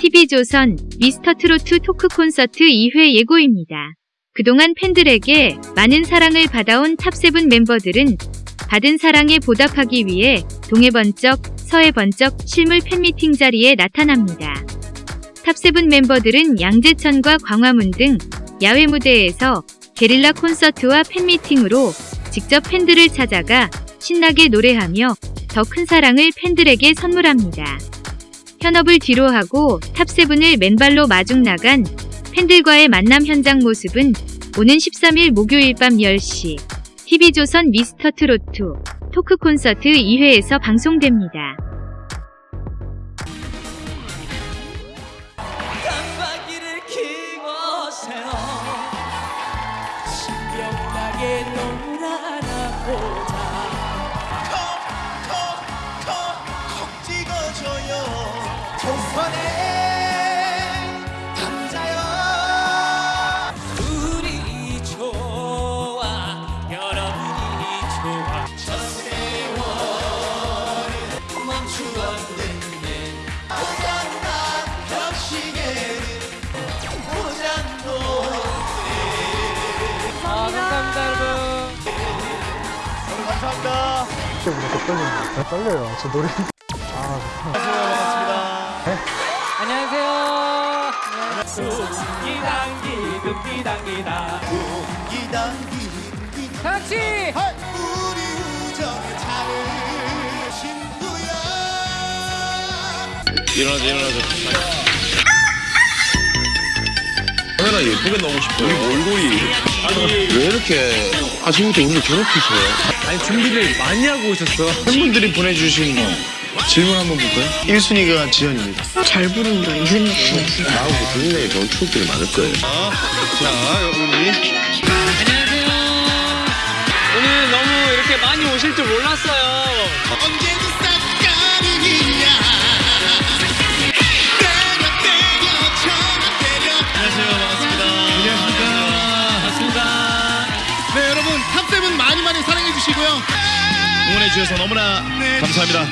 TV조선 미스터트로트 토크 콘서트 2회 예고입니다. 그동안 팬들에게 많은 사랑을 받아온 탑세븐 멤버들은 받은 사랑에 보답하기 위해 동에 번쩍, 서에 번쩍 실물 팬미팅 자리에 나타납니다. 탑세븐 멤버들은 양재천과 광화문 등 야외 무대에서 게릴라 콘서트와 팬미팅으로 직접 팬들을 찾아가 신나게 노래하며 더 큰 사랑을 팬들에게 선물합니다. 현업을 뒤로하고 탑세븐을 맨발로 마중 나간 팬들과의 만남 현장 모습은 오는 13일 목요일 밤 10시 TV조선 미스터트로트 토크 콘서트 2회에서 방송됩니다. 신명나게 놀아나 보자 조선의 남자여. 우리 좋아 여러분이 좋아. 저 세월을 멈추었는데 오양난 벽시계는 오장도 아 감사합니다 여러분. 감사합니다. 떨리네. 떨려요. 저 노래. 안녕하세요 금기당기다 이단기 같이. 우리 우정의 일어나자 일어나자. 카메라 예쁘게 나오고 싶어요. 우리 몰골이 아니. 왜 이렇게 아침부터 우리를 괴롭히세요? 아니 준비를 많이 하고 오셨어. 팬분들이 보내주신 질문 한번 볼까요? 1순위가 지현입니다 잘 부른다 이순이 씨. 나하고 굉장히 좋은 추억들이 많을 거예요 자 우리 안녕하세요. 오늘 너무 이렇게 많이 오실 줄 몰랐어요. 언제는 싹가능이냐 때려 때려 전화 때려 반갑습니다. 네 여러분 탑세븐 많이 많이 사랑해 주시고요 응원해 주셔서 너무나 감사합니다